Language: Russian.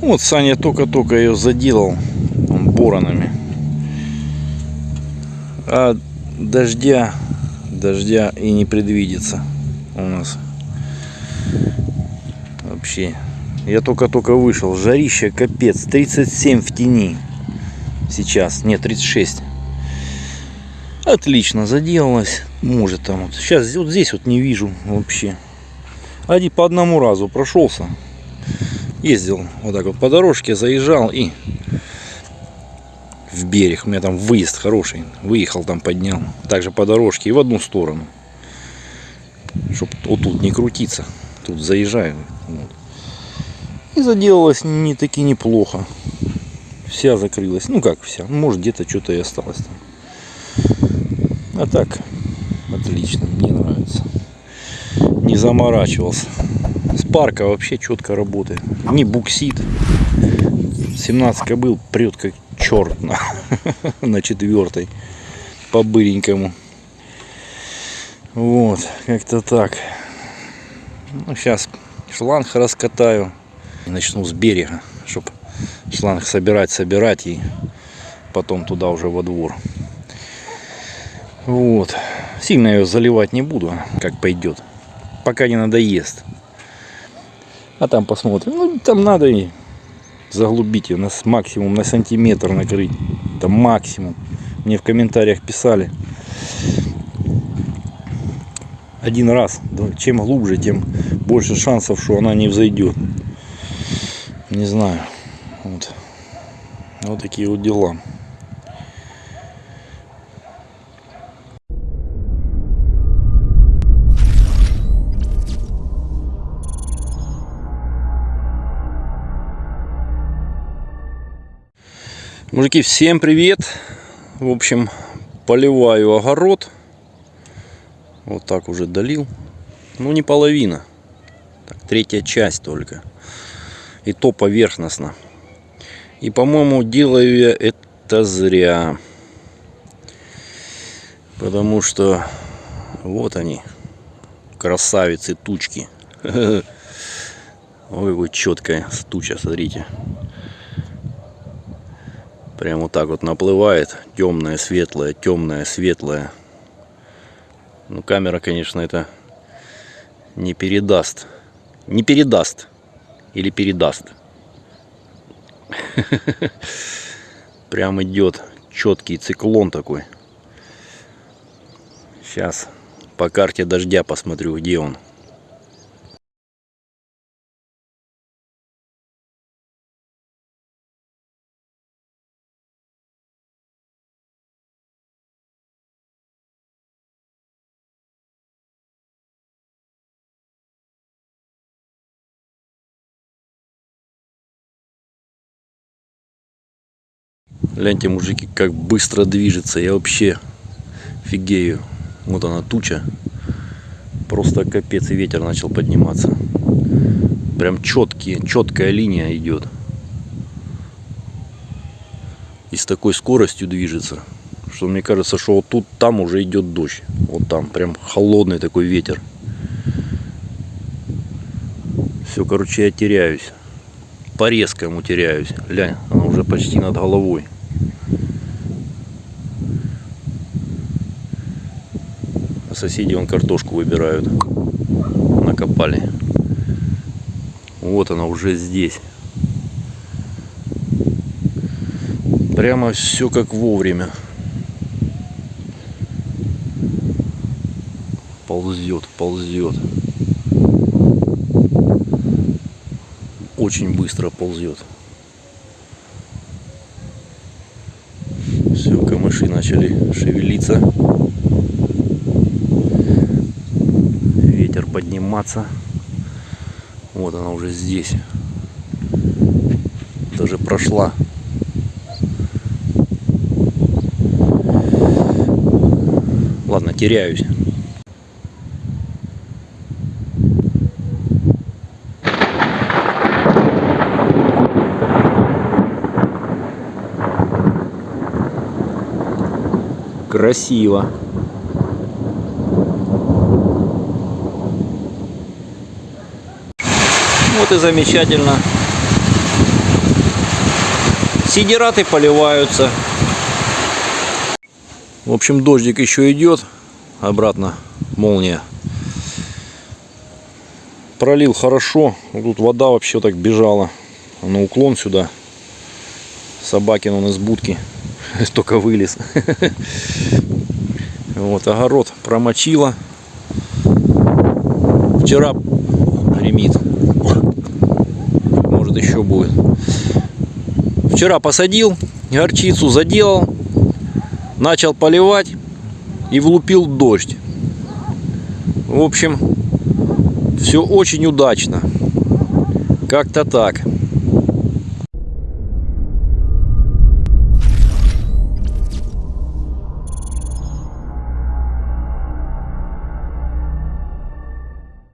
Вот Саня только-только ее заделал боронами. А дождя, дождя и не предвидится у нас. Вообще. Я только-только вышел. Жарище капец. 37 в тени. Сейчас. Нет, 36. Отлично заделалась. Может там вот. Сейчас вот здесь вот не вижу вообще. Один по одному разу прошелся. Ездил вот так вот по дорожке, заезжал и в берег. У меня там выезд хороший. Выехал там, поднял. Также по дорожке и в одну сторону. Чтоб вот тут не крутиться. Тут заезжаю. Вот. И заделалась не таки неплохо. Вся закрылась. Ну как вся. Может где-то что-то и осталось там. А так, отлично. Мне нравится. Не заморачивался. Спарка вообще четко работает. Не буксит. 17 кобыл прет как черт на, на четвертой. По быренькому. Вот, как-то так. Ну, сейчас шланг раскатаю. И начну с берега, чтобы шланг собирать, собирать и потом туда уже во двор. Вот. Сильно ее заливать не буду, как пойдет. Пока не надоест. А там посмотрим. Ну, там надо и заглубить ее на максимум на сантиметр накрыть. Это максимум. Мне в комментариях писали. Один раз. Чем глубже, тем больше шансов, что она не взойдет. Не знаю. Вот. Вот такие вот дела. Мужики, всем привет! В общем, поливаю огород. Вот так уже долил. Ну, не половина. Так, третья часть только. И то поверхностно. И, по-моему, делаю я это зря. Потому что вот они, красавицы тучки. Ой, вот четкая туча, смотрите. Прям вот так вот наплывает. Темная, светлая, темная, светлая. Ну, камера, конечно, это не передаст. Не передаст. Или передаст. Прям идет четкий циклон такой. Сейчас по карте дождя посмотрю, где он. Гляньте, мужики, как быстро движется. Я вообще фигею. Вот она туча. Просто капец, и ветер начал подниматься. Прям четкие, четкая линия идет. И с такой скоростью движется, что мне кажется, что вот тут, там уже идет дождь. Вот там, прям холодный такой ветер. Все, короче, я теряюсь. По резкому теряюсь. Глянь, она уже почти над головой. Соседи вон картошку выбирают. Накопали. Вот она уже здесь. Прямо все как вовремя. Ползет, ползет. Очень быстро ползет. Камыши начали шевелиться. подниматься. Вот она уже здесь. Даже прошла. Ладно, теряюсь. Красиво. Вот и замечательно. Сидираты поливаются. В общем, дождик еще идет. Обратно молния. Пролил хорошо. Тут вода вообще так бежала. На уклон сюда. Собакин он из будки. Только вылез. Вот, огород промочила. Вчера гремит. Может еще будет. Вчера посадил, горчицу заделал, начал поливать и влупил дождь. В общем, все очень удачно. Как-то так.